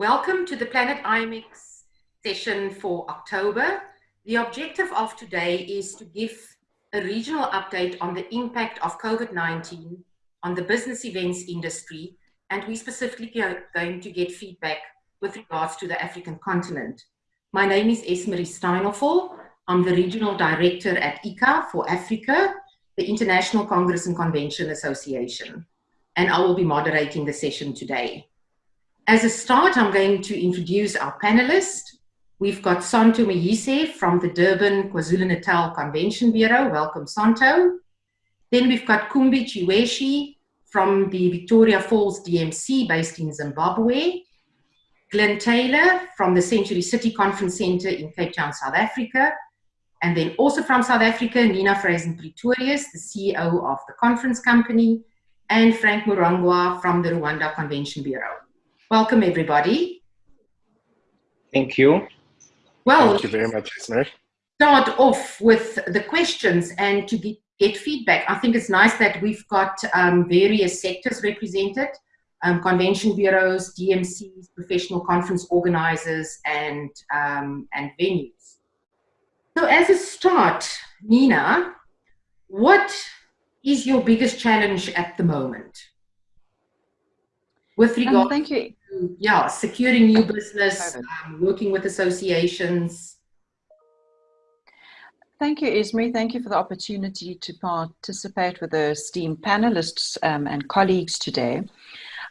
welcome to the Planet IMEX session for October. The objective of today is to give a regional update on the impact of COVID-19 on the business events industry, and we specifically are going to get feedback with regards to the African continent. My name is Esmerie Steinhoffel. I'm the Regional Director at ICCA for Africa, the International Congress and Convention Association, and I will be moderating the session today. As a start, I'm going to introduce our panelists. We've got Santo Mayise from the Durban KwaZulu-Natal Convention Bureau. Welcome, Santo. Then we've got Kumbi Chiweshi from the Victoria Falls DMC based in Zimbabwe. Glenn Taylor from the Century City Conference Centre in Cape Town, South Africa. And then also from South Africa, Nina Freysen Pretorius, the CEO of the conference company, and Frank Murangwa from the Rwanda Convention Bureau. Welcome, everybody. Thank you. Well, thank you very much, Esmer. Start off with the questions and to get, get feedback. I think it's nice that we've got um, various sectors represented, um, convention bureaus, DMCs, professional conference organizers, and, um, and venues. So as a start, Nina, what is your biggest challenge at the moment? with regard um, thank you. Yeah, securing new business, um, working with associations. Thank you, Esmerie. Thank you for the opportunity to participate with the esteemed panelists um, and colleagues today.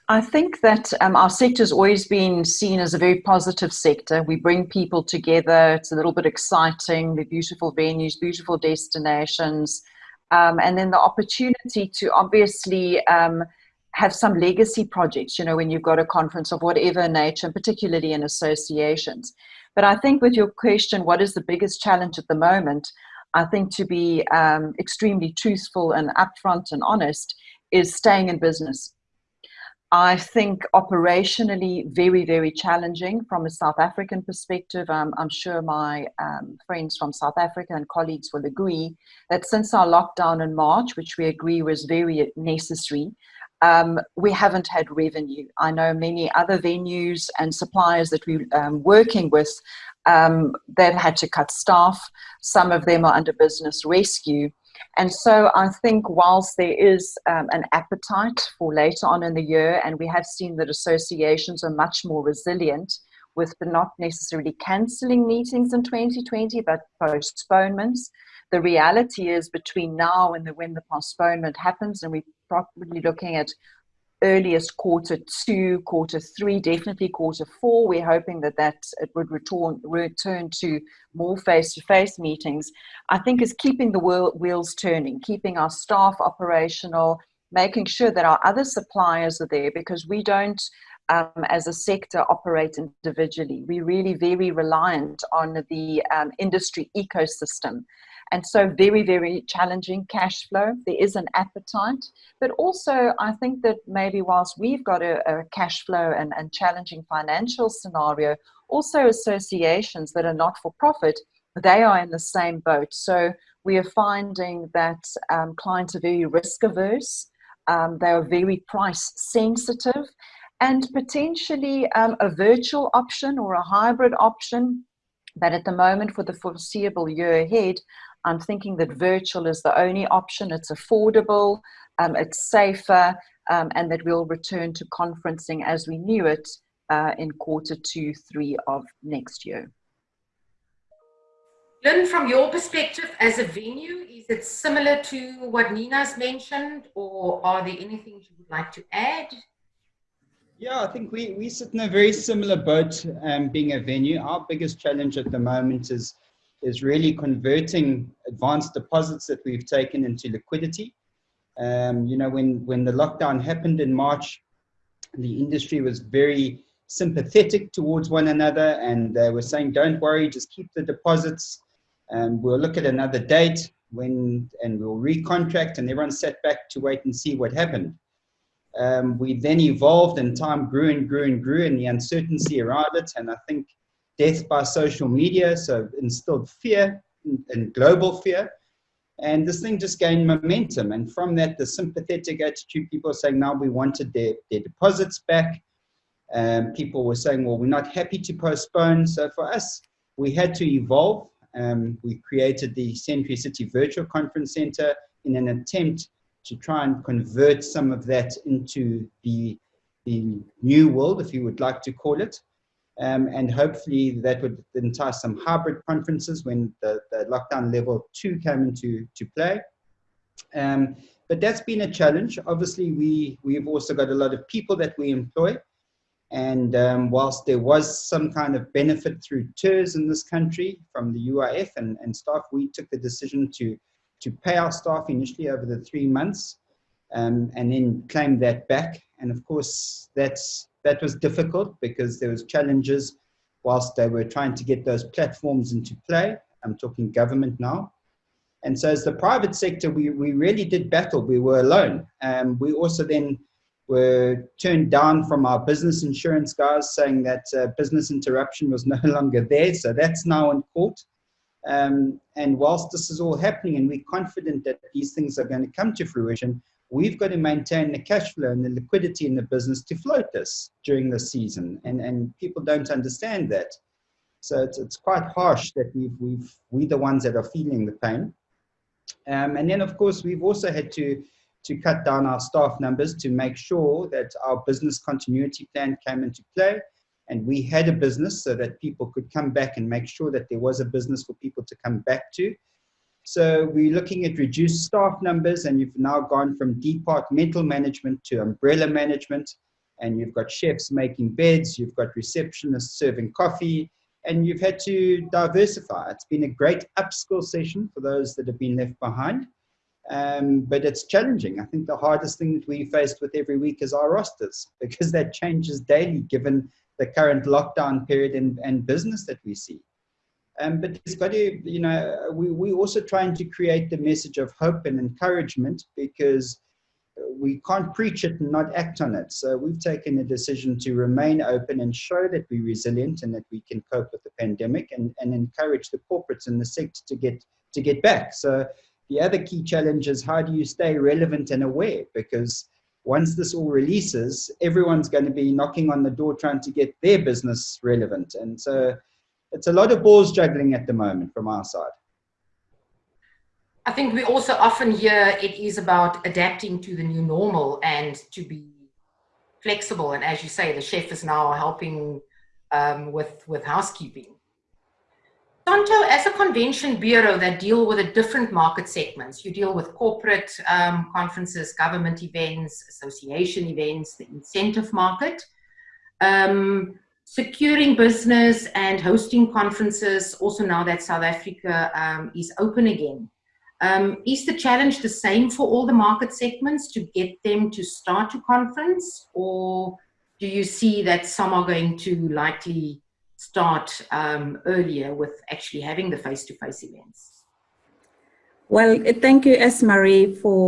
I think that um, our sector has always been seen as a very positive sector. We bring people together. It's a little bit exciting. The beautiful venues, beautiful destinations, um, and then the opportunity to obviously um, have some legacy projects, you know, when you've got a conference of whatever nature, and particularly in associations. But I think with your question, what is the biggest challenge at the moment? I think to be um, extremely truthful and upfront and honest is staying in business. I think operationally very, very challenging from a South African perspective. Um, I'm sure my um, friends from South Africa and colleagues will agree that since our lockdown in March, which we agree was very necessary, um, we haven't had revenue. I know many other venues and suppliers that we're um, working with, um, they've had to cut staff. Some of them are under business rescue. And so I think whilst there is um, an appetite for later on in the year, and we have seen that associations are much more resilient with not necessarily cancelling meetings in 2020, but postponements, the reality is between now and the, when the postponement happens, and we're probably looking at earliest quarter two, quarter three, definitely quarter four. We're hoping that that it would return return to more face-to-face meetings. I think is keeping the wheels turning, keeping our staff operational, making sure that our other suppliers are there because we don't. Um, as a sector operate individually. We're really very reliant on the um, industry ecosystem. And so very, very challenging cash flow. There is an appetite, but also I think that maybe whilst we've got a, a cash flow and, and challenging financial scenario, also associations that are not for profit, they are in the same boat. So we are finding that um, clients are very risk averse. Um, they are very price sensitive and potentially um, a virtual option or a hybrid option but at the moment for the foreseeable year ahead I'm thinking that virtual is the only option. It's affordable, um, it's safer, um, and that we'll return to conferencing as we knew it uh, in quarter two, three of next year. Glenn, from your perspective as a venue, is it similar to what Nina's mentioned, or are there anything you would like to add? Yeah, I think we, we sit in a very similar boat um, being a venue. Our biggest challenge at the moment is is really converting advanced deposits that we've taken into liquidity. Um, you know, when, when the lockdown happened in March, the industry was very sympathetic towards one another and they were saying, don't worry, just keep the deposits and we'll look at another date when and we'll recontract and everyone sat back to wait and see what happened. Um, we then evolved and time grew and grew and grew and the uncertainty around it. And I think death by social media, so instilled fear and global fear. And this thing just gained momentum. And from that, the sympathetic attitude, people are saying now we wanted their, their deposits back. Um, people were saying, well, we're not happy to postpone. So for us, we had to evolve. Um, we created the Century City Virtual Conference Center in an attempt to try and convert some of that into the, the new world, if you would like to call it. Um, and hopefully that would entice some hybrid conferences when the, the lockdown level two came into to play. Um, but that's been a challenge. Obviously, we, we've also got a lot of people that we employ. And um, whilst there was some kind of benefit through TERS in this country from the UIF and, and staff, we took the decision to, to pay our staff initially over the three months um, and then claim that back. And of course, that's, that was difficult because there was challenges whilst they were trying to get those platforms into play. I'm talking government now. And so as the private sector, we, we really did battle. We were alone. Um, we also then were turned down from our business insurance guys saying that uh, business interruption was no longer there. So that's now in court. Um, and whilst this is all happening and we're confident that these things are going to come to fruition, we've got to maintain the cash flow and the liquidity in the business to float this during the season. And, and people don't understand that. So it's, it's quite harsh that we've, we've, we're the ones that are feeling the pain. Um, and then, of course, we've also had to, to cut down our staff numbers to make sure that our business continuity plan came into play. And we had a business so that people could come back and make sure that there was a business for people to come back to. So we're looking at reduced staff numbers and you've now gone from departmental management to umbrella management. And you've got chefs making beds, you've got receptionists serving coffee, and you've had to diversify. It's been a great upskill session for those that have been left behind, um, but it's challenging. I think the hardest thing that we faced with every week is our rosters because that changes daily given the current lockdown period and, and business that we see. Um, but it's got to, you know, we, we also trying to create the message of hope and encouragement because we can't preach it and not act on it. So we've taken a decision to remain open and show that we're resilient and that we can cope with the pandemic and, and encourage the corporates in the sector to get to get back. So the other key challenge is how do you stay relevant and aware? Because once this all releases, everyone's going to be knocking on the door trying to get their business relevant. And so it's a lot of balls juggling at the moment from our side. I think we also often hear it is about adapting to the new normal and to be flexible. And as you say, the chef is now helping um, with, with housekeeping. Santo, as a convention bureau that deal with the different market segments, you deal with corporate um, conferences, government events, association events, the incentive market, um, securing business and hosting conferences, also now that South Africa um, is open again. Um, is the challenge the same for all the market segments to get them to start a conference or do you see that some are going to likely start um, earlier with actually having the face-to-face -face events? Well, thank you, Esmerie, for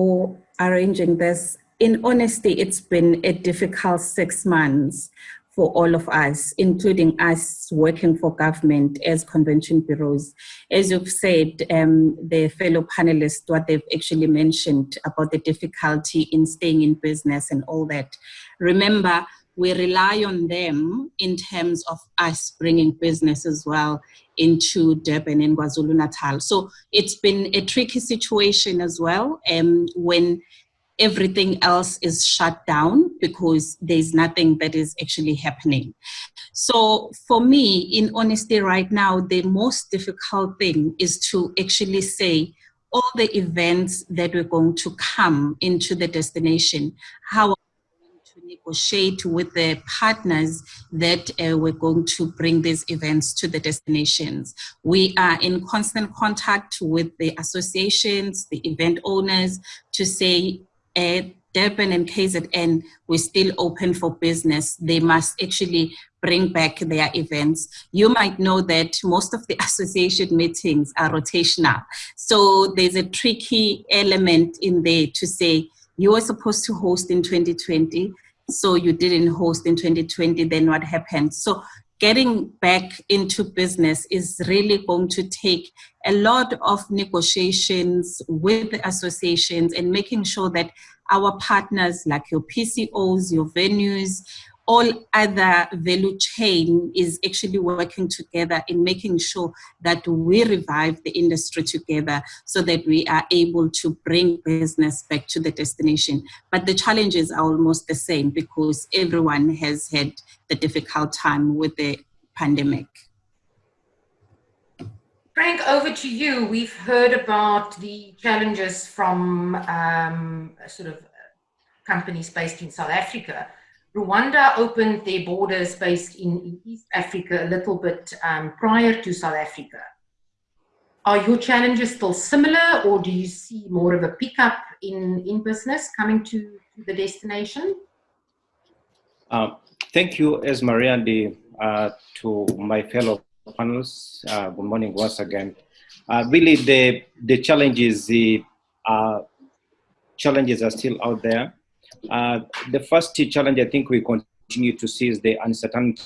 arranging this. In honesty, it's been a difficult six months for all of us, including us working for government as convention bureaus. As you've said, um, the fellow panelists, what they've actually mentioned about the difficulty in staying in business and all that. Remember, we rely on them in terms of us bringing business as well into Durban and KwaZulu-Natal. So it's been a tricky situation as well um, when everything else is shut down because there's nothing that is actually happening. So for me, in honesty right now, the most difficult thing is to actually say all the events that we're going to come into the destination, how to negotiate with the partners that uh, we're going to bring these events to the destinations. We are in constant contact with the associations, the event owners to say at Durban and KZN, we're still open for business. They must actually bring back their events. You might know that most of the association meetings are rotational. So there's a tricky element in there to say, you were supposed to host in 2020, so you didn't host in 2020, then what happened? So getting back into business is really going to take a lot of negotiations with associations and making sure that our partners like your PCOs, your venues, all other value chain is actually working together in making sure that we revive the industry together so that we are able to bring business back to the destination. But the challenges are almost the same because everyone has had the difficult time with the pandemic. Frank, over to you. We've heard about the challenges from um, sort of companies based in South Africa. Rwanda opened their borders based in, East Africa a little bit um, prior to South Africa. Are your challenges still similar or do you see more of a pickup in, in business coming to, the destination? Uh, thank you, Esmerie, and uh, to my fellow panelists. Uh, good morning once again. Uh, really, the, the challenges, the uh, challenges are still out there. Uh, the first challenge I think we continue to see is the uncertainty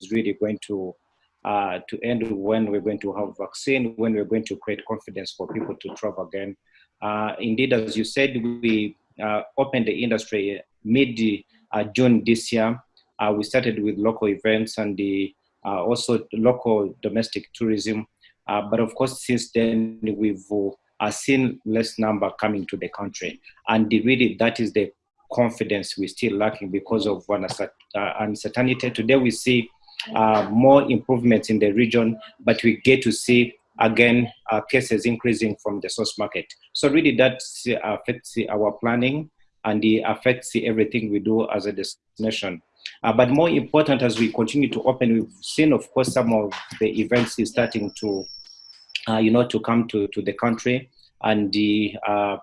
is really going to uh, to end when we're going to have vaccine, when we're going to create confidence for people to travel again. Uh, indeed, as you said, we uh, opened the industry mid uh, June this year. Uh, we started with local events and the also local domestic tourism. but of course, since then we've seen less number coming to the country, and really that is the confidence we're still lacking because of uh, uncertainty. Today we see uh, more improvements in the region, but we get to see again uh, cases increasing from the source market. So really that affects our planning and it affects everything we do as a destination. Uh, but more important, as we continue to open, we've seen, of course, some of the events is starting to, uh, you know, to come to, to the country. And the, uh,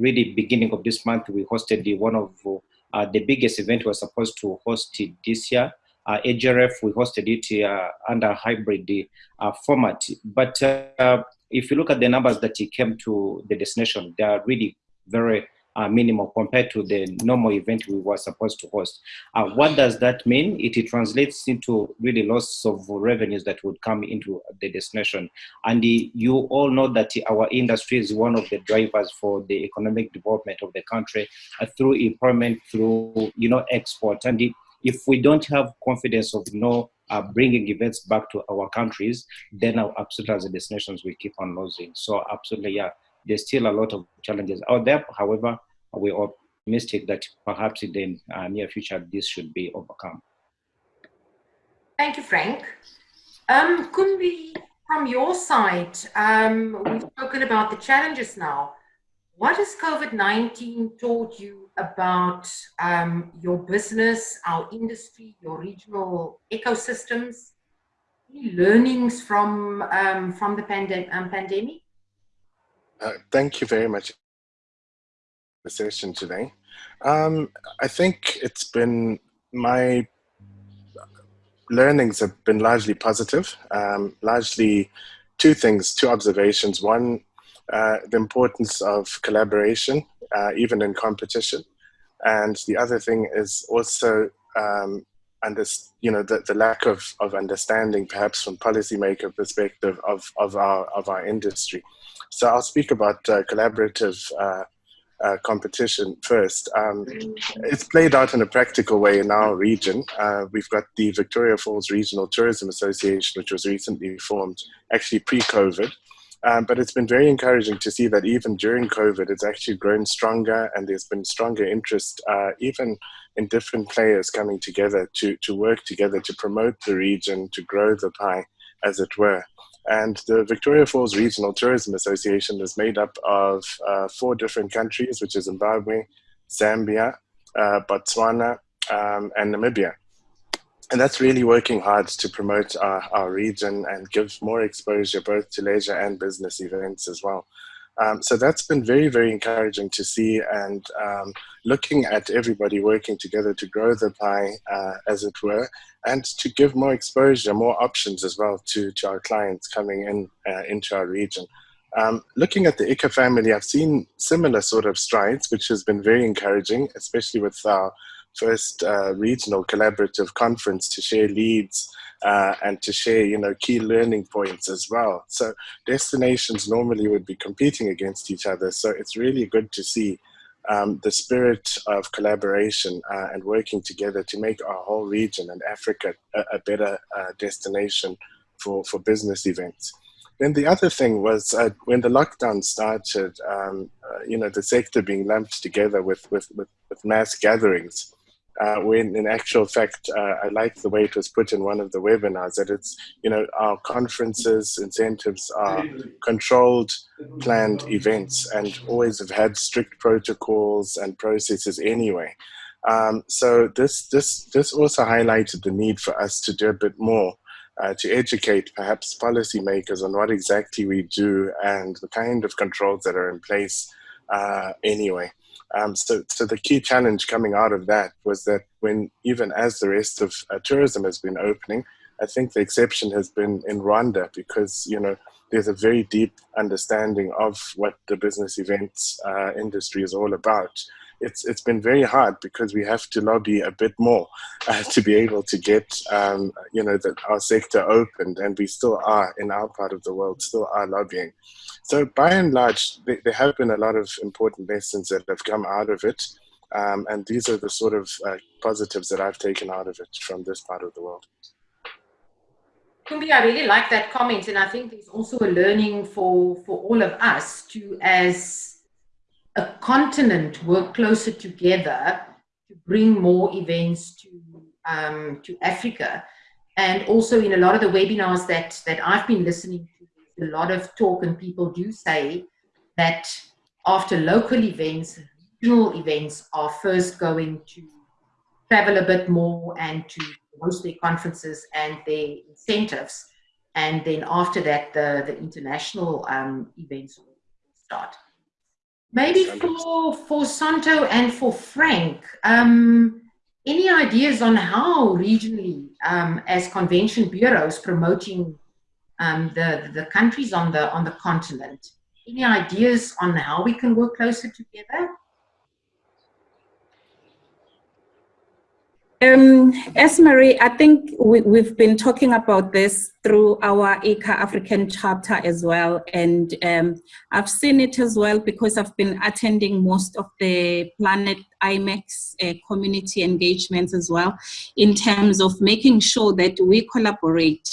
really beginning of this month, we hosted the, one of uh, the biggest event we were supposed to host it this year. Uh, AGRF, we hosted it uh, under hybrid uh, format. But uh, if you look at the numbers that came to the destination, they are really very uh, minimal compared to the normal event we were supposed to host. Uh, what does that mean? It, it, translates into really loss of revenues that would come into the destination. And the, you all know that our industry is one of the drivers for the economic development of the country uh, through employment, through you know export. And the, if we don't have confidence of you know uh, bringing events back to our countries, then our absolutely as a destinations we keep on losing. So absolutely, yeah, there's still a lot of challenges out there. However, we're optimistic that perhaps in the uh, near future, this should be overcome. Thank you, Frank. Um, from your side, um, we've spoken about the challenges now. What has COVID-19 taught you about um, your business, our industry, your regional ecosystems? Any learnings from, um, from the pandem um, pandemic? Uh, thank you very much for the session today. Um, I think it's been my learnings have been largely positive, um, largely two things, two observations. One, uh, the importance of collaboration, uh, even in competition. And the other thing is also um, under, you know, the, the lack of, of understanding, perhaps from policymaker perspective of, of, our, of our industry. So I'll speak about uh, collaborative uh, uh, competition first. Um, it's played out in a practical way in our region. Uh, we've got the Victoria Falls Regional Tourism Association, which was recently formed, actually pre-COVID. Um, but it's been very encouraging to see that even during COVID, it's actually grown stronger and there's been stronger interest, uh, even in different players coming together to, to work together to promote the region, to grow the pie, as it were. And the Victoria Falls Regional Tourism Association is made up of uh, four different countries, which is Zimbabwe, Zambia, uh, Botswana, um, and Namibia. And that's really working hard to promote our, our region and give more exposure both to leisure and business events as well. Um, so that's been very, very encouraging to see and um, looking at everybody working together to grow the pie, uh, as it were, and to give more exposure, more options as well to, to our clients coming in uh, into our region. Um, looking at the ICCA family, I've seen similar sort of strides, which has been very encouraging, especially with our first uh, regional collaborative conference to share leads uh, and to share, you know, key learning points as well. So destinations normally would be competing against each other. So it's really good to see um, the spirit of collaboration uh, and working together to make our whole region and Africa a, a better uh, destination for, for business events. Then the other thing was uh, when the lockdown started, um, uh, you know, the sector being lumped together with, with, with, with mass gatherings uh, when in actual fact, uh, I like the way it was put in one of the webinars that it's, you know, our conferences, incentives are controlled, planned events and always have had strict protocols and processes anyway. Um, so this, this, this also highlighted the need for us to do a bit more uh, to educate perhaps policymakers on what exactly we do and the kind of controls that are in place uh, anyway. Um, so, so the key challenge coming out of that was that when even as the rest of uh, tourism has been opening, I think the exception has been in Rwanda because you know there's a very deep understanding of what the business events uh, industry is all about. It's it's been very hard because we have to lobby a bit more uh, to be able to get um, you know that our sector opened, and we still are in our part of the world still are lobbying. So by and large, there have been a lot of important lessons that have come out of it. Um, and these are the sort of uh, positives that I've taken out of it from this part of the world. Kumbi, I really like that comment. And I think there's also a learning for, for all of us to, as a continent, work closer together to bring more events to, um, to Africa. And also in a lot of the webinars that, that I've been listening to, a lot of talk and people do say that after local events, regional events are first going to travel a bit more and to host their conferences and their incentives. And then after that, the, the international um, events will start. Maybe for, for Santo and for Frank, um, any ideas on how regionally, um, as convention bureaus promoting um, the, the countries on the, on the continent. Any ideas on how we can work closer together? Um, Marie, I think we, have been talking about this through our ICCA African chapter as well. And um, I've seen it as well because I've been attending most of the Planet IMEX uh, community engagements as well in terms of making sure that we collaborate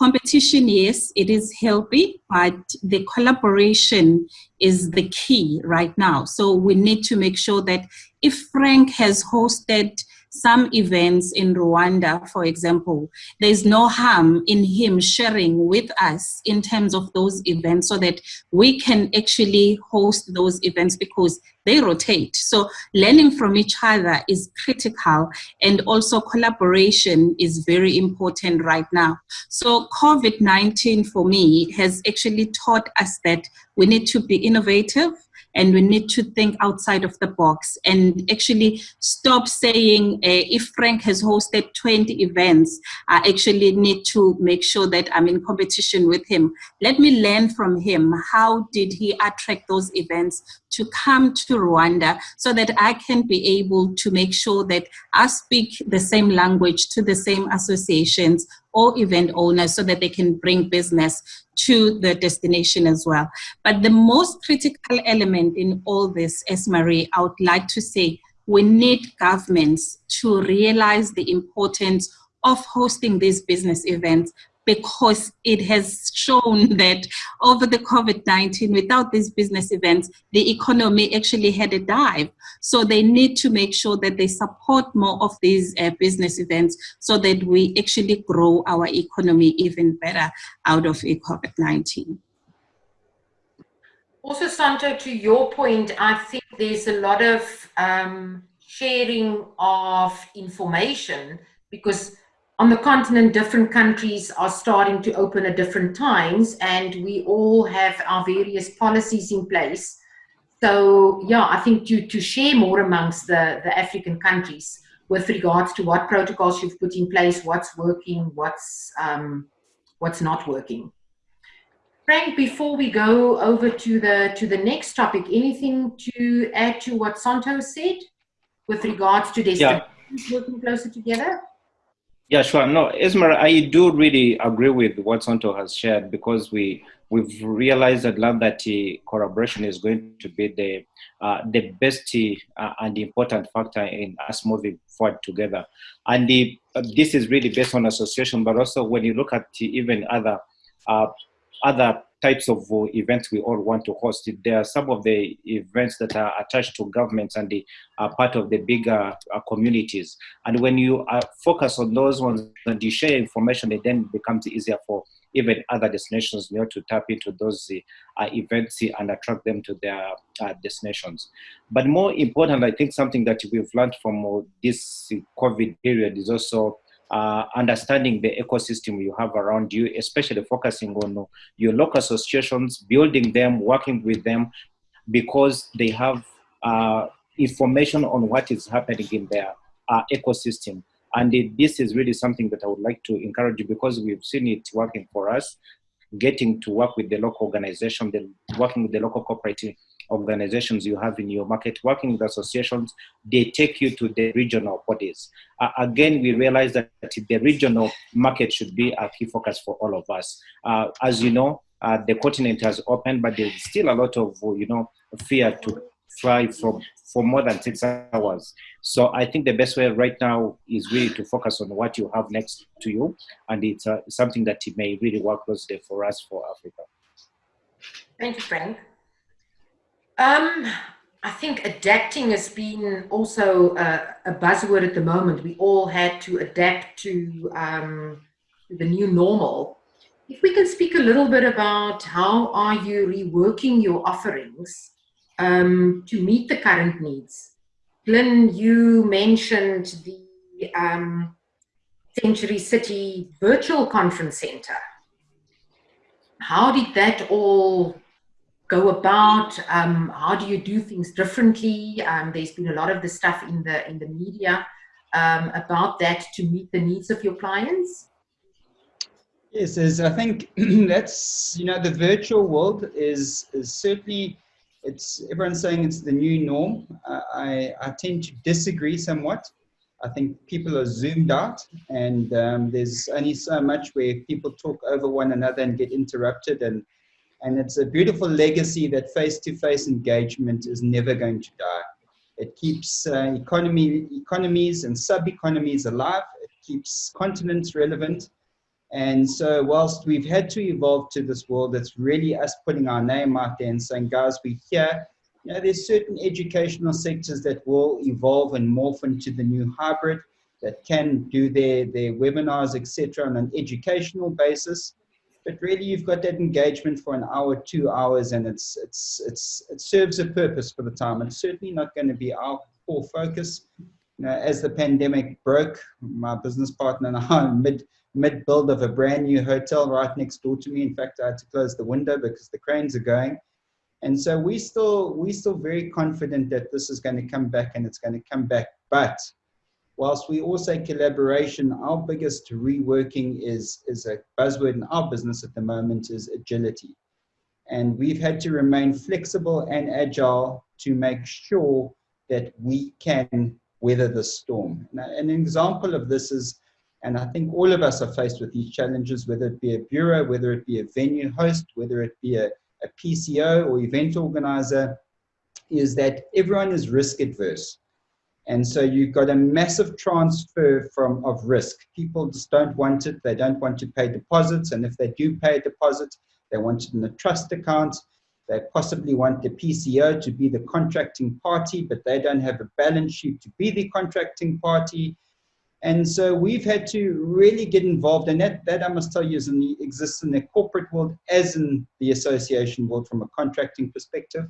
Competition, yes, it is healthy, but the collaboration is the key right now. So we need to make sure that if Frank has hosted some events in Rwanda, for example, there's no harm in him sharing with us in terms of those events so that we can actually host those events because they rotate. So learning from each other is critical and also collaboration is very important right now. So COVID-19 for me has actually taught us that we need to be innovative and we need to think outside of the box and actually stop saying uh, if Frank has hosted 20 events, I actually need to make sure that I'm in competition with him. Let me learn from him. How did he attract those events to come to Rwanda so that I can be able to make sure that I speak the same language to the same associations or event owners so that they can bring business to the destination as well. But the most critical element in all this, as Marie, I would like to say, we need governments to realize the importance of hosting these business events because it has shown that over the COVID-19, without these business events, the economy actually had a dive. So they need to make sure that they support more of these uh, business events so that we actually grow our economy even better out of COVID-19. Also, Santo, to your point, I think there's a lot of um, sharing of information because on the continent, different countries are starting to open at different times and we all have our various policies in place. So yeah, I think to, to share more amongst the, the African countries with regards to what protocols you've put in place, what's working, what's, um, what's not working. Frank, before we go over to the, to the next topic, anything to add to what Santo said with regards to destinations yeah. working closer together? Yeah, sure. No, Esmer, I do really agree with what Santo has shared because we we've realized that love that uh, collaboration is going to be the uh, the best uh, and important factor in us moving forward together. And the, uh, this is really based on association, but also when you look at even other uh, other types of uh, events we all want to host. There are some of the events that are attached to governments and they are part of the bigger uh, communities. And when you uh, focus on those ones and you share information, it then becomes easier for even other destinations you know, to tap into those uh, events and attract them to their uh, destinations. But more important, I think something that we've learned from this COVID period is also uh, understanding the ecosystem you have around you, especially focusing on your local associations, building them, working with them, because they have uh, information on what is happening in their uh, ecosystem. And it, this is really something that I would like to encourage you because we've seen it working for us, getting to work with the local organization, the, working with the local cooperative organizations you have in your market, working with associations, they take you to the regional bodies. Uh, again, we realize that the regional market should be a key focus for all of us. Uh, as you know, uh, the continent has opened, but there's still a lot of, you know, fear to fly from for more than six hours. So I think the best way right now is really to focus on what you have next to you, and it's uh, something that may really work closely for us for Africa. Thank you, Frank. Um, I think adapting has been also a, a, buzzword at the moment. We all had to adapt to um, the new normal. If we can speak a little bit about how are you reworking your offerings um, to meet the current needs. Glenn, you mentioned the um, Century City Virtual Conference Center. How did that all go about? Um, how do you do things differently? Um, there's been a lot of the stuff in the in the media um, about that to meet the needs of your clients. Yes, I think that's you know the virtual world is is certainly it's everyone's saying it's the new norm. Uh, I I tend to disagree somewhat. I think people are zoomed out, and um, there's only so much where people talk over one another and get interrupted and and it's a beautiful legacy that face-to-face engagement is never going to die. It keeps uh, economy, economies and sub-economies alive. It keeps continents relevant. And so whilst we've had to evolve to this world, it's really us putting our name out there and saying, guys, we're here. You know, there's certain educational sectors that will evolve and morph into the new hybrid that can do their, their webinars, etc., on an educational basis but really you've got that engagement for an hour, two hours, and it's it's it's it serves a purpose for the time. It's certainly not going to be our core focus. You know, as the pandemic broke, my business partner and I mid mid build of a brand new hotel right next door to me. In fact, I had to close the window because the cranes are going. And so we still we still very confident that this is going to come back and it's going to come back. But whilst we all say collaboration, our biggest reworking is, is a buzzword in our business at the moment is agility. And we've had to remain flexible and agile to make sure that we can weather the storm. Now, an example of this is, and I think all of us are faced with these challenges, whether it be a bureau, whether it be a venue host, whether it be a, a PCO or event organizer, is that everyone is risk adverse. And so you've got a massive transfer from of risk. People just don't want it. They don't want to pay deposits. And if they do pay a deposit, they want it in a trust account. They possibly want the PCO to be the contracting party, but they don't have a balance sheet to be the contracting party. And so we've had to really get involved. And that, that I must tell you, is in the, exists in the corporate world as in the association world from a contracting perspective.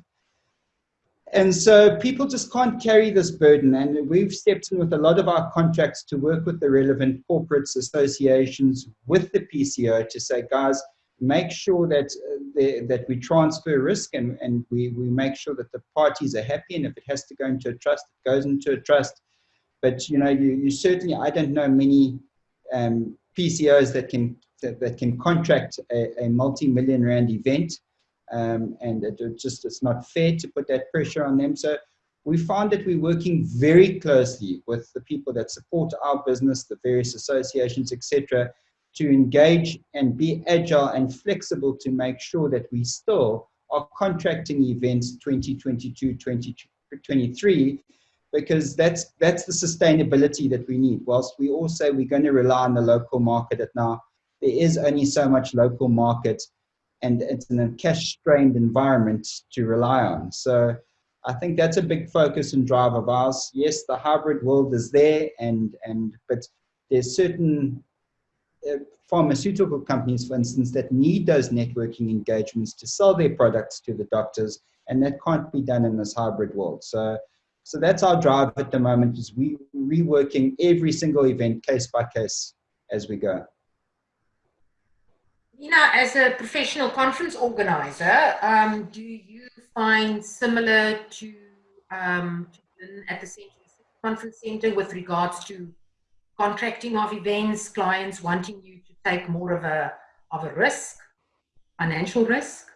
And so people just can't carry this burden. And we've stepped in with a lot of our contracts to work with the relevant corporates, associations, with the PCO to say, guys, make sure that uh, that we transfer risk and, and we, we make sure that the parties are happy. And if it has to go into a trust, it goes into a trust. But you know, you, you certainly, I don't know many um, PCOs that can that, that can contract a, a multi-million rand event um, and it, it, just it's not fair to put that pressure on them. So we found that we're working very closely with the people that support our business, the various associations, etc., to engage and be agile and flexible to make sure that we still are contracting events 2022, 2023, because that's that's the sustainability that we need. Whilst we all say we're going to rely on the local market at now, there is only so much local market and it's in a cash strained environment to rely on. So I think that's a big focus and drive of ours. Yes, the hybrid world is there and, and but there's certain uh, pharmaceutical companies, for instance, that need those networking engagements to sell their products to the doctors, and that can't be done in this hybrid world. So, so that's our drive at the moment is we reworking every single event case by case as we go. Nina, as a professional conference organizer, um, do you find similar to, um, at the Central Conference Center with regards to contracting of events, clients wanting you to take more of a, of a risk, financial risk?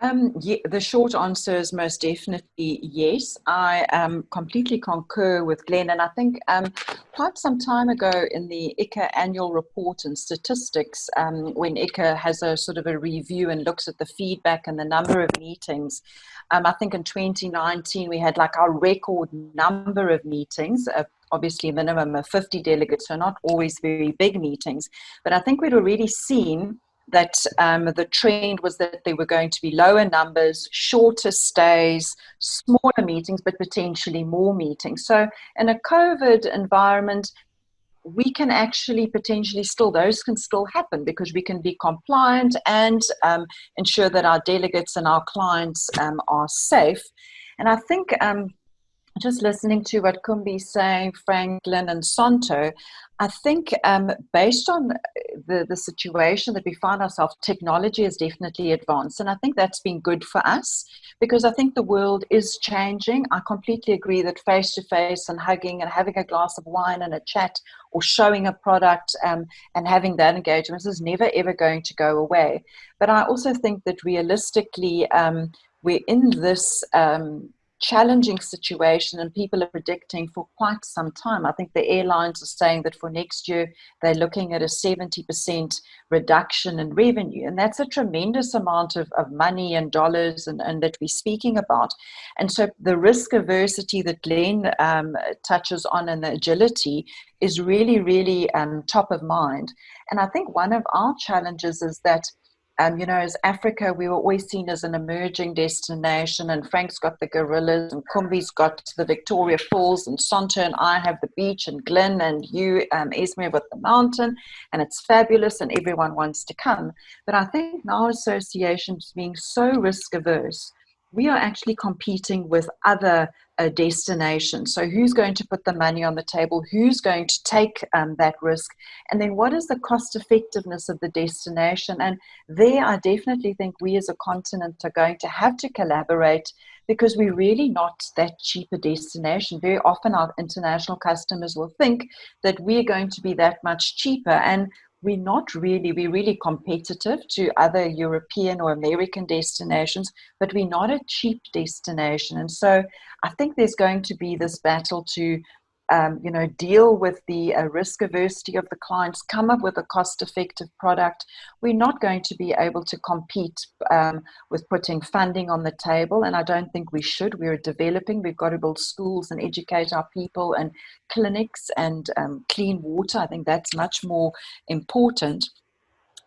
Um, yeah, the short answer is most definitely yes. I um, completely concur with Glenn, and I think um, quite some time ago in the ICCA annual report and statistics, um, when ICCA has a sort of a review and looks at the feedback and the number of meetings, um, I think in 2019 we had like our record number of meetings, uh, obviously a minimum of 50 delegates, so not always very big meetings, but I think we'd already seen that um, the trend was that there were going to be lower numbers, shorter stays, smaller meetings, but potentially more meetings. So in a COVID environment, we can actually potentially still, those can still happen because we can be compliant and um, ensure that our delegates and our clients um, are safe. And I think um, just listening to what Kumbi's saying, Franklin and Santo, I think um, based on the, the situation that we find ourselves, technology has definitely advanced. And I think that's been good for us because I think the world is changing. I completely agree that face to face and hugging and having a glass of wine and a chat or showing a product um, and having that engagement is never ever going to go away. But I also think that realistically, um, we're in this um, challenging situation and people are predicting for quite some time. I think the airlines are saying that for next year they're looking at a 70% reduction in revenue. And that's a tremendous amount of, of money and dollars and, and that we're speaking about. And so the risk aversity that Glenn um, touches on and the agility is really, really um, top of mind. And I think one of our challenges is that um, you know, as Africa, we were always seen as an emerging destination, and Frank's got the gorillas, and Kumbi's got the Victoria Falls, and Santo and I have the beach, and Glenn and you, um, Esme, with the mountain, and it's fabulous, and everyone wants to come. But I think now associations being so risk averse, we are actually competing with other uh, destination. So, who's going to put the money on the table? Who's going to take um, that risk? And then, what is the cost effectiveness of the destination? And there, I definitely think we as a continent are going to have to collaborate because we're really not that cheap a destination. Very often, our international customers will think that we're going to be that much cheaper. And we're not really, we're really competitive to other European or American destinations, but we're not a cheap destination. And so I think there's going to be this battle to um, you know, deal with the uh, risk aversity of the clients, come up with a cost effective product. We're not going to be able to compete um, with putting funding on the table, and I don't think we should. We're developing, we've got to build schools and educate our people and clinics and um, clean water. I think that's much more important.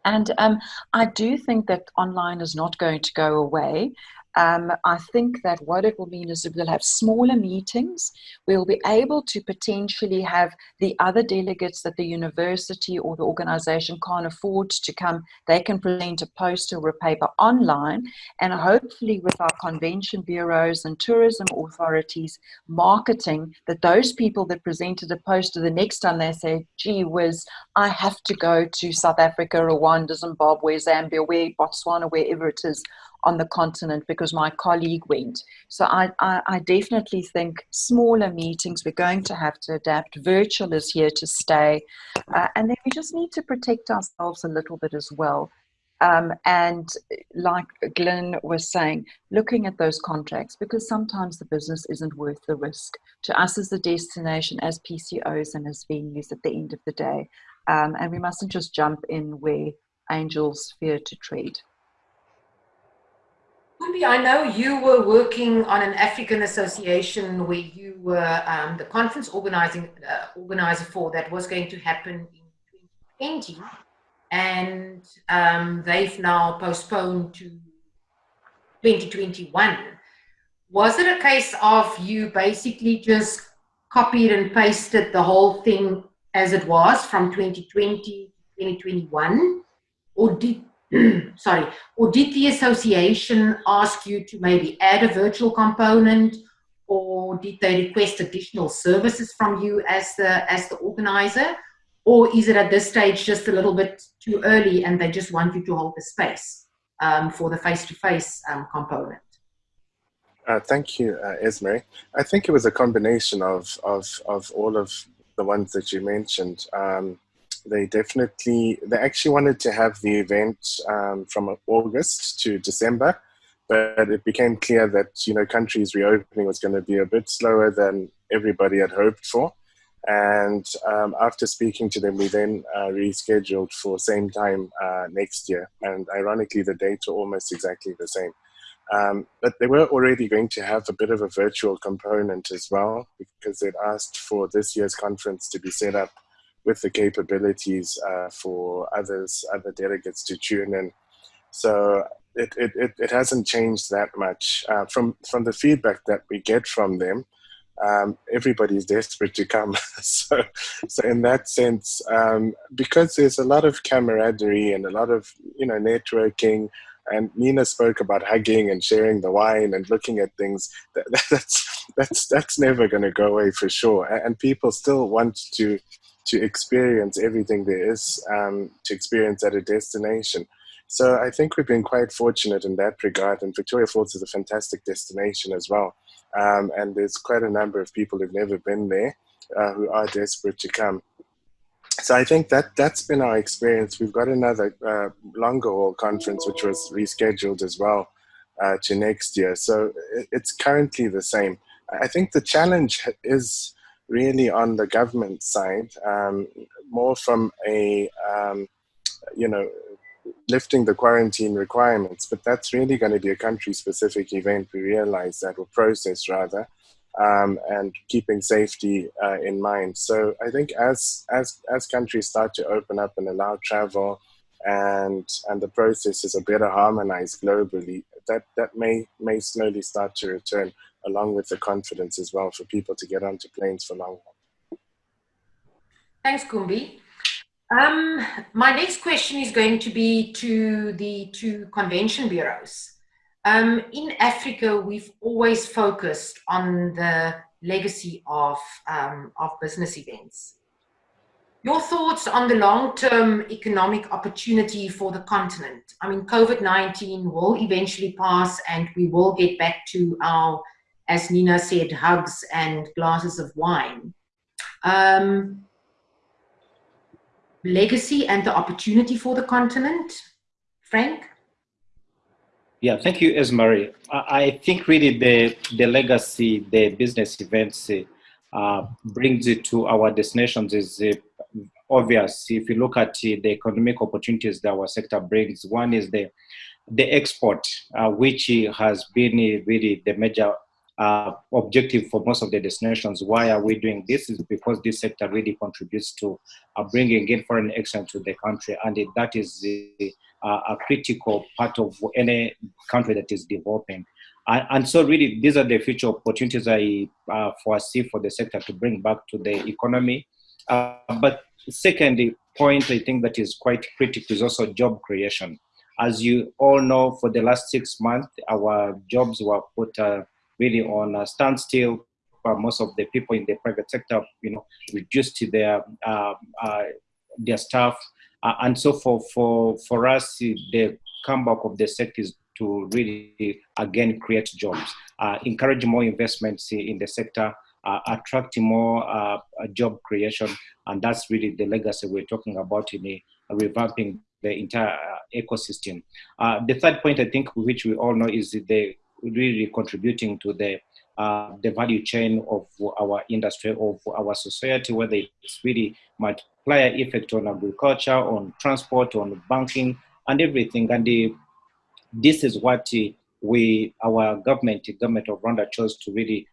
And um, I do think that online is not going to go away. Um, I think that what it will mean is that we'll have smaller meetings. We'll be able to potentially have the other delegates that the university or the organization can't afford to come. They can present a poster or a paper online. And hopefully, with our convention bureaus and tourism authorities marketing, that those people that presented a poster the next time they say, gee whiz, I have to go to South Africa, Rwanda, Zimbabwe, Zambia, where Botswana, wherever it is on the continent because my colleague went. So I, I, I, definitely think smaller meetings, we're going to have to adapt. Virtual is here to stay. Uh, and then we just need to protect ourselves a little bit as well. Um, and like Glenn was saying, looking at those contracts, because sometimes the business isn't worth the risk to us as the destination, as PCOs and as venues at the end of the day. Um, and we mustn't just jump in where angels fear to tread. Kumbi, I know you were working on an African association where you were um, the conference organizing uh, organizer for that was going to happen in 2020 and um, they've now postponed to 2021. Was it a case of you basically just copied and pasted the whole thing as it was from 2020 to 2021? Or did, sorry, or did the association ask you to maybe add a virtual component or did they request additional services from you as the, as the organizer? Or is it at this stage just a little bit too early and they just want you to hold the space um, for the face-to-face um, component? Uh, thank you, uh, Esme. I think it was a combination of, of, of all of the ones that you mentioned. Um, they definitely, they actually wanted to have the event um, from August to December, but it became clear that, you know, countries reopening was going to be a bit slower than everybody had hoped for. And um, after speaking to them, we then uh, rescheduled for same time uh, next year. And ironically, the dates were almost exactly the same. Um, but they were already going to have a bit of a virtual component as well, because they'd asked for this year's conference to be set up with the capabilities uh, for others, other delegates to tune in. So it, it, it, it hasn't changed that much. Uh, from, from the feedback that we get from them, um, everybody's desperate to come. so, so in that sense, um, because there's a lot of camaraderie and a lot of you know networking, and Nina spoke about hugging and sharing the wine and looking at things. That, that's that's that's never going to go away for sure. And people still want to to experience everything there is um, to experience at a destination. So I think we've been quite fortunate in that regard, and Victoria Falls is a fantastic destination as well. Um, and there's quite a number of people who've never been there uh, who are desperate to come. So I think that that's been our experience. We've got another uh, longer haul conference which was rescheduled as well uh, to next year. So it's currently the same. I think the challenge is really on the government side, um, more from a um, you know lifting the quarantine requirements, but that's really going to be a country-specific event. We realize that, or process rather, um, and keeping safety uh, in mind. So I think as as as countries start to open up and allow travel, and and the processes are better harmonized globally, that that may may slowly start to return, along with the confidence as well for people to get onto planes for long. haul. Thanks, Kumbi. Um, my next question is going to be to the two convention bureaus. Um, in Africa, we've always focused on the legacy of, um, of business events. Your thoughts on the long-term economic opportunity for the continent? I mean, COVID-19 will eventually pass and we will get back to our, as Nina said, hugs and glasses of wine. Um, legacy and the opportunity for the continent? Frank? Yeah, thank you, Esmerie. I think really the, the legacy, the business events uh, brings it to our destinations is uh, obvious. If you look at uh, the economic opportunities that our sector brings, one is the, the export, uh, which has been really the major uh, objective for most of the destinations. Why are we doing this? Is because this sector really contributes to uh, bringing in foreign exchange to the country, and it, that is uh, a critical part of any country that is developing. And, and so, really, these are the future opportunities I uh, foresee for the sector to bring back to the economy. Uh, but second point, I think that is quite critical is also job creation. As you all know, for the last six months, our jobs were put uh, really on a standstill. Uh, most of the people in the private sector, you know, reduced their uh, uh, their staff, uh, and so for for for us, the comeback of the sector is to really again create jobs, uh, encourage more investments in the sector, uh, attracting more uh, job creation, and that's really the legacy we're talking about in a, revamping the entire ecosystem. the third point, I think, which we all know is the really contributing to the uh, the value chain of our industry, of our society, whether it's really multiplier effect on agriculture, on transport, on banking, and everything. And the, this is what we, our government, the government of Rwanda chose to really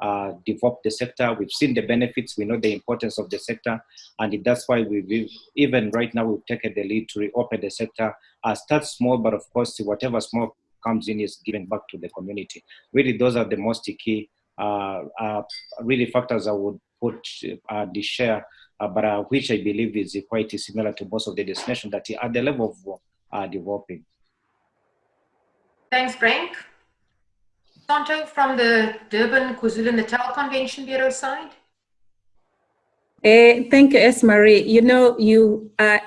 uh, develop the sector. We've seen the benefits, we know the importance of the sector, and that's why we've, even right now, we've taken the lead to reopen the sector. Uh, start small, but of course, whatever small comes in is given back to the community. Really, those are the most key, uh, uh, really factors I would put uh, the share, uh, but uh, which I believe is quite similar to most of the destinations that are at the level of uh, developing. Thanks, Frank. Santo from the Durban KwaZulu-Natal Convention Bureau side. Uh, thank you, Esmerie. You know, you are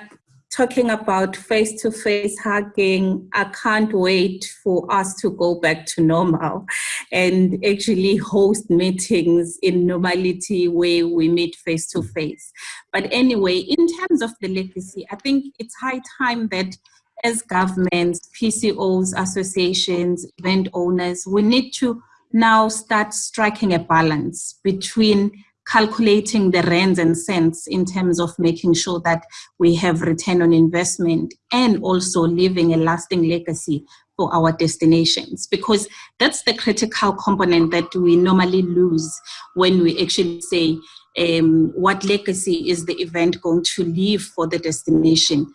talking about face-to-face hugging, I can't wait for us to go back to normal and actually host meetings in normality where we meet face-to-face. But anyway, in terms of the legacy, I think it's high time that as governments, PCOs, associations, event owners, we need to now start striking a balance between calculating the rands and cents in terms of making sure that we have return on investment and also leaving a lasting legacy for our destinations because that's the critical component that we normally lose when we actually say um, what legacy is the event going to leave for the destination.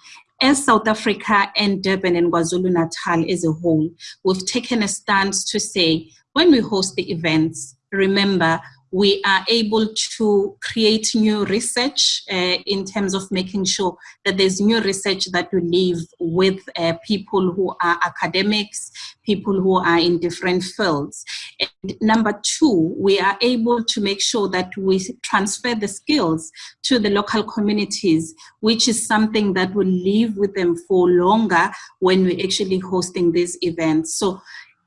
As South Africa and Durban and KwaZulu-Natal as a whole, we've taken a stance to say when we host the events, remember we are able to create new research uh, in terms of making sure that there's new research that we leave with uh, people who are academics, people who are in different fields. And number two, we are able to make sure that we transfer the skills to the local communities, which is something that will live with them for longer when we're actually hosting these events. So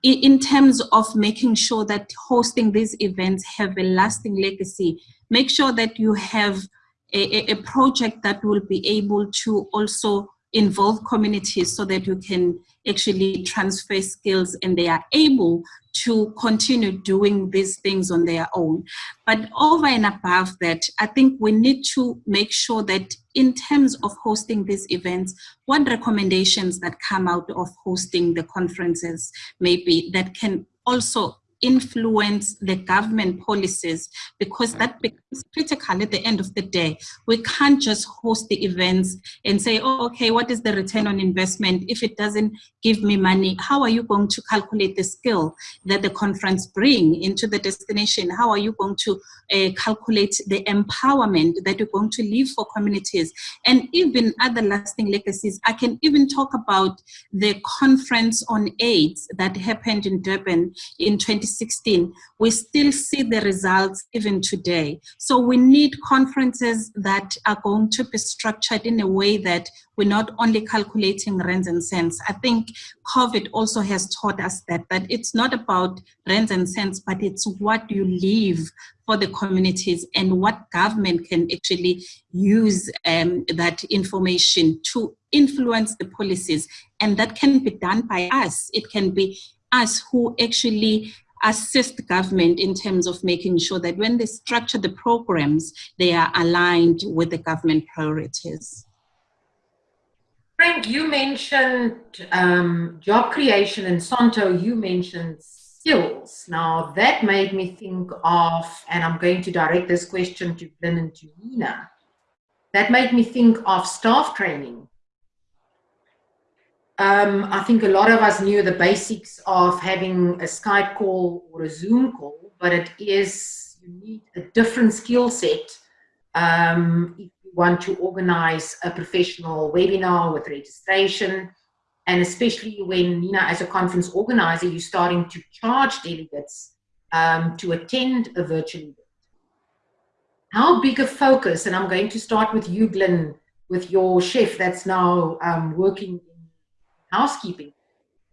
in terms of making sure that hosting these events have a lasting legacy, make sure that you have a, a, project that will be able to also involve communities so that you can actually transfer skills and they are able to continue doing these things on their own. But over and above that, I think we need to make sure that in terms of hosting these events, what recommendations that come out of hosting the conferences maybe that can also influence the government policies because that becomes critical at the end of the day. We can't just host the events and say, oh, okay, what is the return on investment? If it doesn't give me money, how are you going to calculate the skill that the conference bring into the destination? How are you going to uh, calculate the empowerment that you're going to leave for communities? And even other lasting legacies. I can even talk about the conference on AIDS that happened in Durban in 20 2016, we still see the results even today. So we need conferences that are going to be structured in a way that we're not only calculating rands and cents. I think COVID also has taught us that, that it's not about rands and cents, but it's what you leave for the communities and what government can actually use um, that information to influence the policies. And that can be done by us. It can be us who actually assist government in terms of making sure that when they structure the programs, they are aligned with the government priorities. Frank, you mentioned um, job creation and Santo, you mentioned skills. Now that made me think of, and I'm going to direct this question to Glenn and to Nina, that made me think of staff training um, I think a lot of us knew the basics of having a Skype call or a Zoom call, but it is, you need a different skill set um, if you want to organize a professional webinar with registration. And especially when, you know, as a conference organizer, you're starting to charge delegates um, to attend a virtual event. How big a focus, and I'm going to start with you, Glenn, with your chef that's now um, working housekeeping.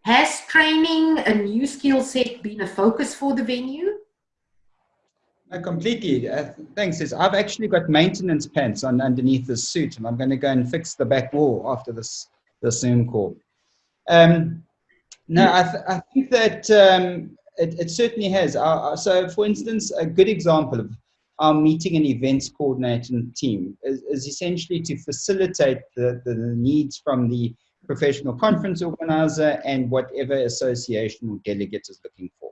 Has training a new skill set been a focus for the venue? No, completely. Uh, thanks. Is I've actually got maintenance pants on underneath this suit, and I'm going to go and fix the back wall after this the Zoom call. Um, no, I, th I, think that um, it, it, certainly has. Uh, so, for instance, a good example of our meeting and events coordinating team is, is essentially to facilitate the, the, the needs from the professional conference organizer and whatever association or delegate is looking for.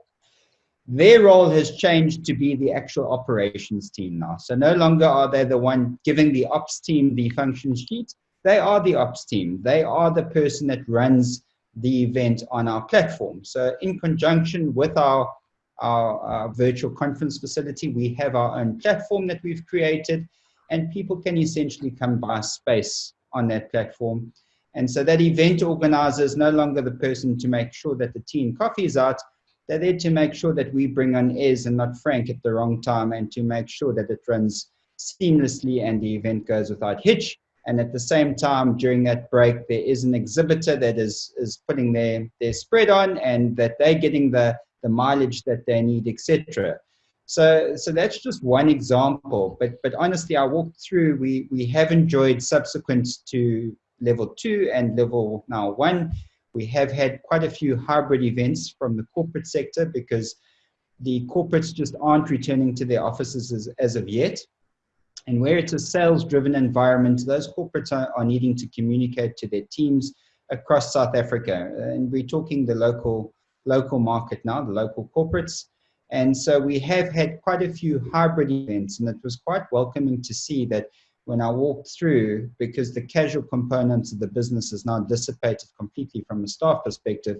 Their role has changed to be the actual operations team now. So no longer are they the one giving the ops team the function sheet. They are the ops team. They are the person that runs the event on our platform. So in conjunction with our, our, our virtual conference facility, we have our own platform that we've created and people can essentially come buy space on that platform. And so that event organizer is no longer the person to make sure that the tea and coffee is out, they're there to make sure that we bring on Ez and not Frank at the wrong time and to make sure that it runs seamlessly and the event goes without hitch. And at the same time, during that break, there is an exhibitor that is, is putting their, their spread on and that they're getting the, the mileage that they need, etc. So, so that's just one example. But, but honestly, I walked through, we, we have enjoyed subsequent to level two and level now one we have had quite a few hybrid events from the corporate sector because the corporates just aren't returning to their offices as, as of yet. And where it's a sales driven environment, those corporates are, are needing to communicate to their teams across South Africa. And we're talking the local, local market now, the local corporates. And so we have had quite a few hybrid events, and it was quite welcoming to see that when I walked through, because the casual components of the business is now dissipated completely from a staff perspective,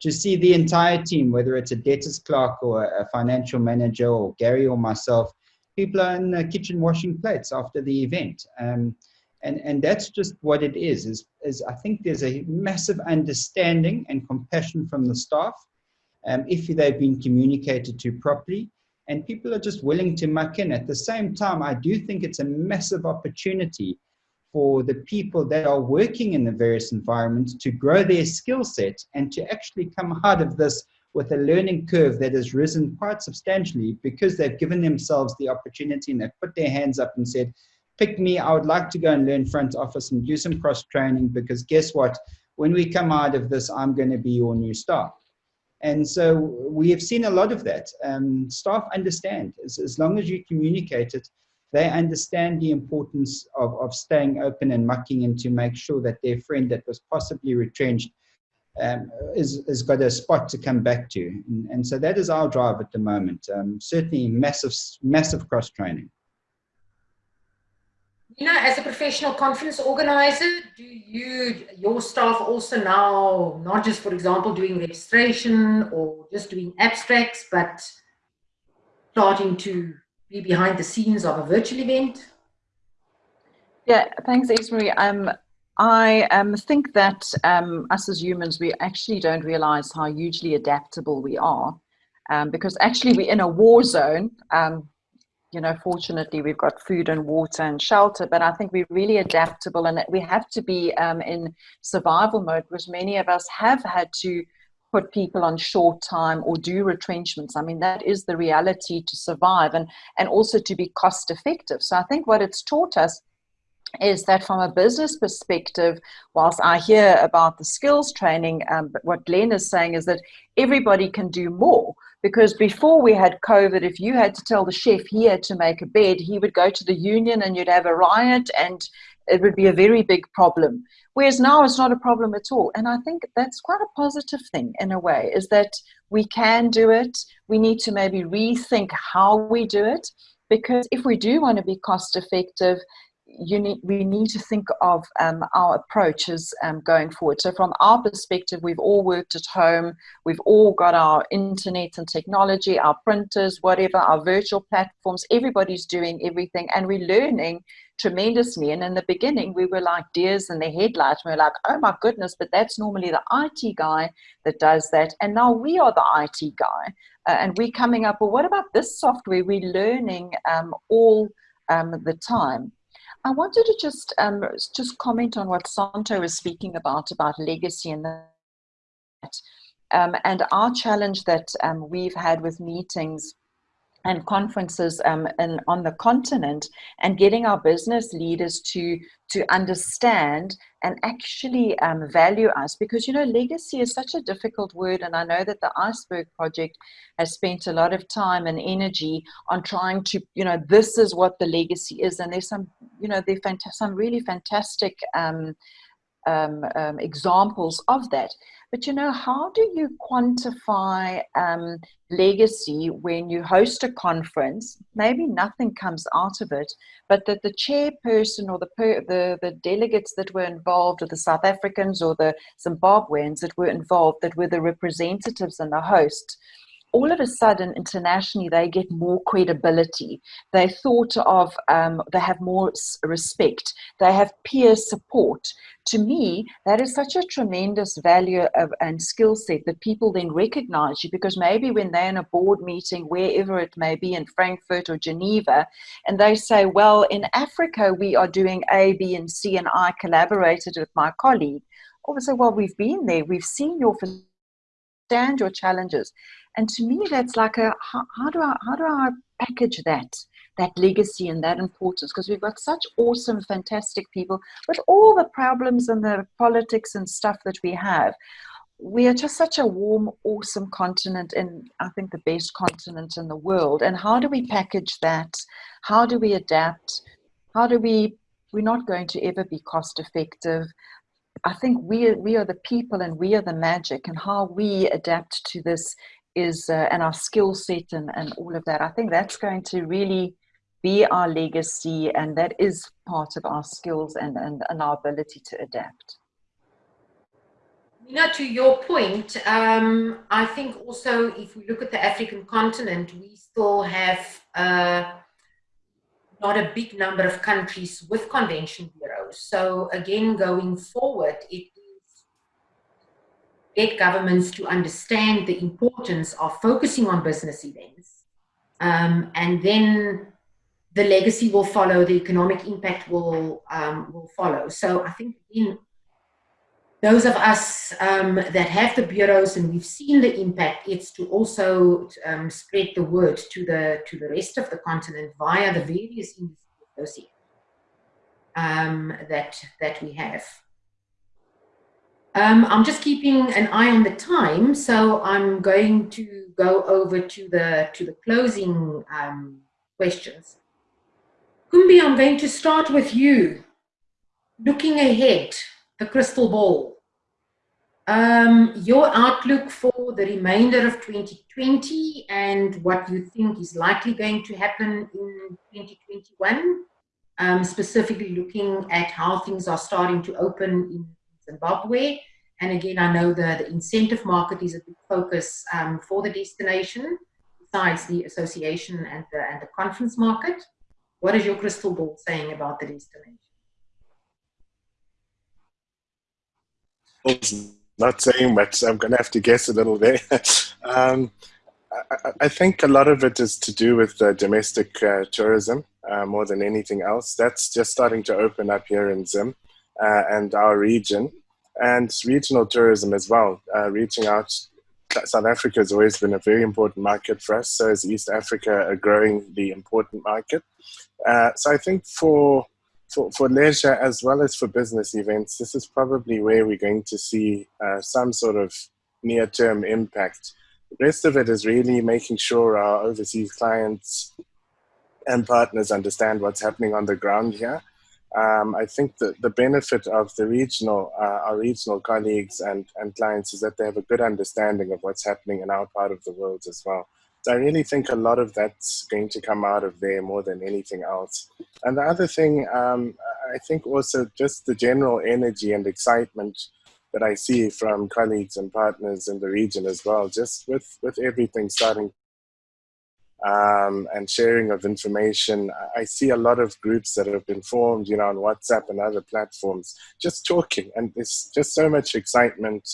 to see the entire team, whether it's a debtors clerk or a financial manager or Gary or myself, people are in the kitchen washing plates after the event. Um, and, and that's just what it is, is, is I think there's a massive understanding and compassion from the staff um, if they've been communicated to properly and people are just willing to muck in. At the same time, I do think it's a massive opportunity for the people that are working in the various environments to grow their skill set and to actually come out of this with a learning curve that has risen quite substantially because they've given themselves the opportunity and they've put their hands up and said, pick me, I would like to go and learn front office and do some cross training because guess what? When we come out of this, I'm going to be your new star. And so we have seen a lot of that. Um, staff understand, as, as long as you communicate it, they understand the importance of, of staying open and mucking in to make sure that their friend that was possibly retrenched um, is, is got a spot to come back to. And, and so that is our drive at the moment. Um, certainly massive, massive cross training. You know, as a professional conference organizer, do you, your staff also now, not just, for example, doing registration or just doing abstracts, but starting to be behind the scenes of a virtual event? Yeah, thanks, Esmerie. Um, I um, think that um, us as humans, we actually don't realize how hugely adaptable we are. Um, because actually we're in a war zone. You know, fortunately we've got food and water and shelter, but I think we're really adaptable and we have to be um, in survival mode because many of us have had to put people on short time or do retrenchments. I mean, that is the reality to survive and, and also to be cost effective. So I think what it's taught us is that from a business perspective, whilst I hear about the skills training, um, what Glenn is saying is that everybody can do more because before we had COVID, if you had to tell the chef he had to make a bed, he would go to the union and you'd have a riot and it would be a very big problem. Whereas now it's not a problem at all. And I think that's quite a positive thing in a way, is that we can do it. We need to maybe rethink how we do it. Because if we do want to be cost effective, you need, we need to think of um, our approaches um, going forward. So from our perspective, we've all worked at home. We've all got our internet and technology, our printers, whatever, our virtual platforms. Everybody's doing everything and we're learning tremendously. And in the beginning, we were like deers in the headlights. We were like, oh my goodness, but that's normally the IT guy that does that. And now we are the IT guy. Uh, and we're coming up, well, what about this software? We're learning um, all um, the time. I wanted to just um, just comment on what Santo was speaking about about legacy and that, um, and our challenge that um, we've had with meetings and conferences um, and on the continent and getting our business leaders to to understand and actually um, value us. Because you know legacy is such a difficult word and i know that the iceberg project has spent a lot of time and energy on trying to you know this is what the legacy is and there's some you know there's some really fantastic um, um, um, examples of that. But you know, how do you quantify um, legacy when you host a conference? Maybe nothing comes out of it, but that the chairperson or the, per, the the delegates that were involved, or the South Africans or the Zimbabweans that were involved, that were the representatives and the host, all of a sudden internationally they get more credibility. They thought of um, they have more respect. They have peer support. To me that is such a tremendous value of, and skill set that people then recognize you because maybe when they're in a board meeting wherever it may be in frankfurt or geneva and they say well in africa we are doing a b and c and i collaborated with my colleague. Or say well we've been there. We've seen your your challenges and to me that's like a how, how do i how do i package that that legacy and that importance? Because we've got such awesome fantastic people with all the problems and the politics and stuff that we have we are just such a warm awesome continent and i think the best continent in the world. And how do we package that? How do we adapt? How do we we're not going to ever be cost effective. I think we we are the people and we are the magic, and how we adapt to this is uh, and our skill set and, and all of that. I think that's going to really be our legacy, and that is part of our skills and, and, and our ability to adapt. You know, to your point, um, I think also if we look at the African continent, we still have uh, not a big number of countries with convention bureaus. So again, going forward, it get governments to understand the importance of focusing on business events. Um, and then the legacy will follow, the economic impact will, um, will follow. So I think in those of us um, that have the bureaus and we've seen the impact, it's to also um, spread the word to the to the rest of the continent via the various industry um, that that we have. Um, I'm just keeping an eye on the time, so I'm going to go over to the to the closing um, questions. Kumbi, I'm going to start with you. Looking ahead, the crystal ball. Um, your outlook for the remainder of 2020 and what you think is likely going to happen in 2021, um, specifically looking at how things are starting to open in Zimbabwe. And again, I know the, the incentive market is a big focus um, for the destination, besides the association and the, and the conference market. What is your crystal ball saying about the destination? Not saying much. I'm going to have to guess a little bit. um, I, I, think a lot of it is to do with uh, domestic uh, tourism uh, more than anything else. That's just starting to open up here in Zim uh, and our region, and regional tourism as well, uh, reaching out South Africa has always been a very important market for us. So is East Africa a growingly important market. Uh, so I think for, for, for leisure as well as for business events, this is probably where we're going to see uh, some sort of near-term impact. The rest of it is really making sure our overseas clients and partners understand what's happening on the ground here um, I think the, the benefit of the regional, uh, our regional colleagues and, and clients is that they have a good understanding of what's happening in our part of the world as well. So I really think a lot of that's going to come out of there more than anything else. And the other thing, um, I think also just the general energy and excitement that I see from colleagues and partners in the region as well, just with, with everything starting um, and sharing of information. I see a lot of groups that have been formed, you know, on WhatsApp and other platforms, just talking, and there's just so much excitement,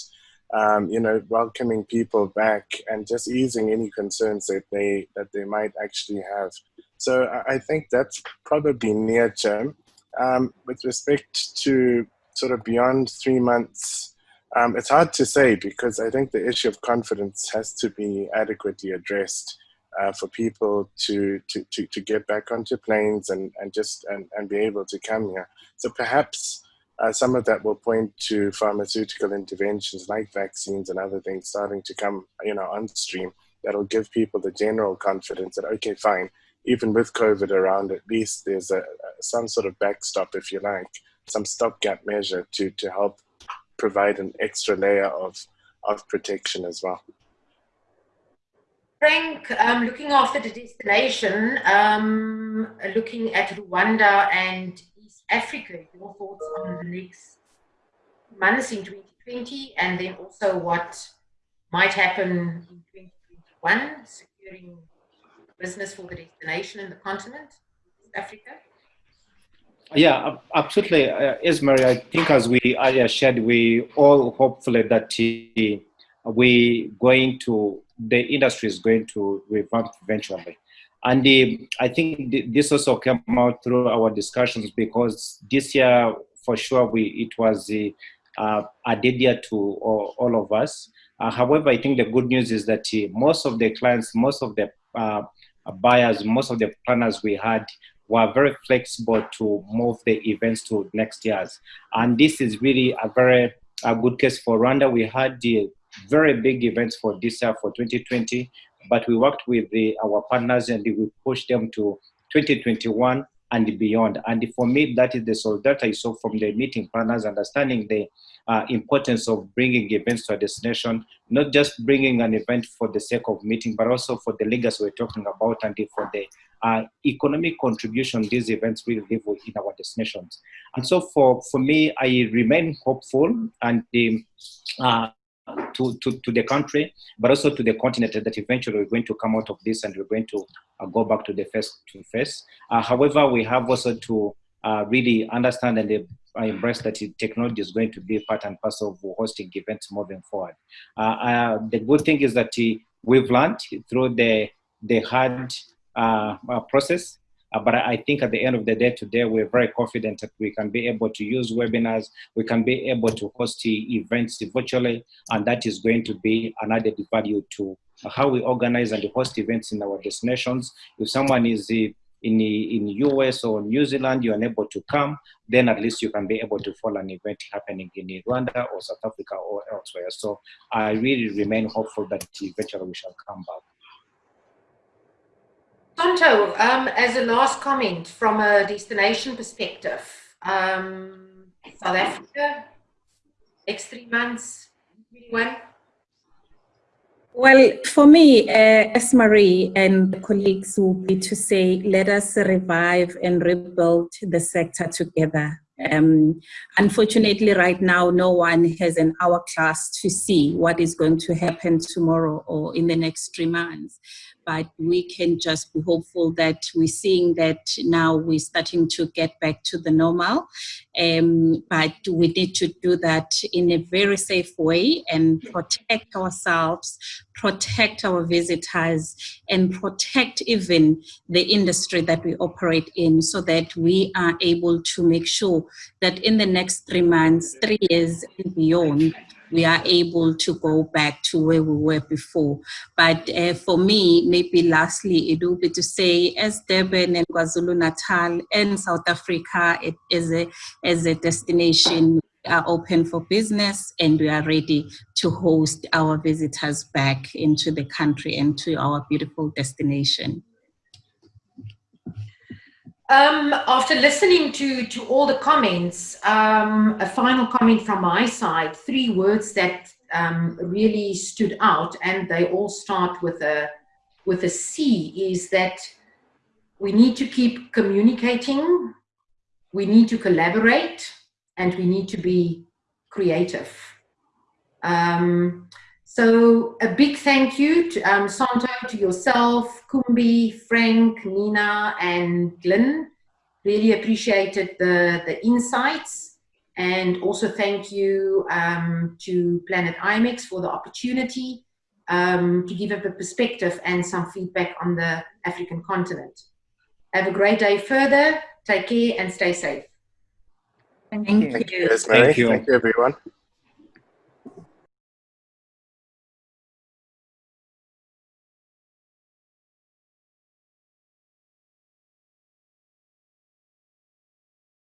um, you know, welcoming people back and just easing any concerns that they that they might actually have. So I think that's probably near term. Um, with respect to sort of beyond three months, um, it's hard to say because I think the issue of confidence has to be adequately addressed uh, for people to, to, to, to, get back onto planes and, and just and, and be able to come here. So perhaps uh, some of that will point to pharmaceutical interventions like vaccines and other things starting to come, you know, on stream that'll give people the general confidence that, okay, fine, even with COVID around, at least there's a, some sort of backstop, if you like, some stopgap measure to, to help provide an extra layer of, of protection as well. Frank, um, looking after the destination, um, looking at Rwanda and East Africa, your thoughts on the next months in 2020 and then also what might happen in 2021, securing business for the destination and the continent, East Africa? Yeah, absolutely. Uh, Esmerie, I think as we earlier shared, we all hopefully that uh, we going to, the industry is going to revamp eventually. And uh, I think this also came out through our discussions because this year, for sure, we it was uh, a dead year to all, all of us. Uh, however, I think the good news is that uh, most of the clients, most of the uh, buyers, most of the planners we had were very flexible to move the events to next year's. And this is really a very a good case for Rwanda. We had the very big events for this year for 2020, but we worked with the, our partners and we pushed them to 2021 and beyond. And for me, that is the solidarity I saw from the meeting partners, understanding the uh, importance of bringing events to a destination, not just bringing an event for the sake of meeting, but also for the legacy we're talking about and for the uh, economic contribution these events will give in our destinations. And so for, for me, I remain hopeful and um, uh, to, to, to the country, but also to the continent that eventually we're going to come out of this and we're going to uh, go back to the face to face. Uh, however, we have also to uh, really understand and uh, embrace that technology is going to be part and parcel of hosting events moving forward. Uh, uh, the good thing is that we've learned through the, the hard process uh, but I think at the end of the day today, we're very confident that we can be able to use webinars, we can be able to host events virtually, and that is going to be an added value to how we organize and host events in our destinations. If someone is in the in US or New Zealand, you're unable to come, then at least you can be able to follow an event happening in Rwanda or South Africa or elsewhere. So I really remain hopeful that eventually we shall come back. Santo, um, as a last comment from a destination perspective, um, South Africa, next three months, when? Well, for me, uh, Esmerie and colleagues will be to say, let us revive and rebuild the sector together. Um, unfortunately, right now, no one has an hourglass to see what is going to happen tomorrow or in the next three months but we can just be hopeful that we're seeing that now we're starting to get back to the normal. Um, but we need to do that in a very safe way and protect ourselves, protect our visitors, and protect even the industry that we operate in so that we are able to make sure that in the next three months, three years and beyond, we are able to go back to where we were before. But uh, for me, maybe lastly, it will be to say as Durban and KwaZulu-Natal and South Africa it, as, a, as a destination are open for business and we are ready to host our visitors back into the country and to our beautiful destination. Um, after listening to, to all the comments, um, a final comment from my side, three words that um, really stood out and they all start with a, with a C is that we need to keep communicating, we need to collaborate, and we need to be creative. So a big thank you to um, Santo, to yourself, Kumbi, Frank, Nina, and Glenn. Really appreciated the, the insights. And also thank you um, to Planet IMEX for the opportunity um, to give up a perspective and some feedback on the African continent. Have a great day further. Take care and stay safe. Thank you. Thank you, Thank you everyone.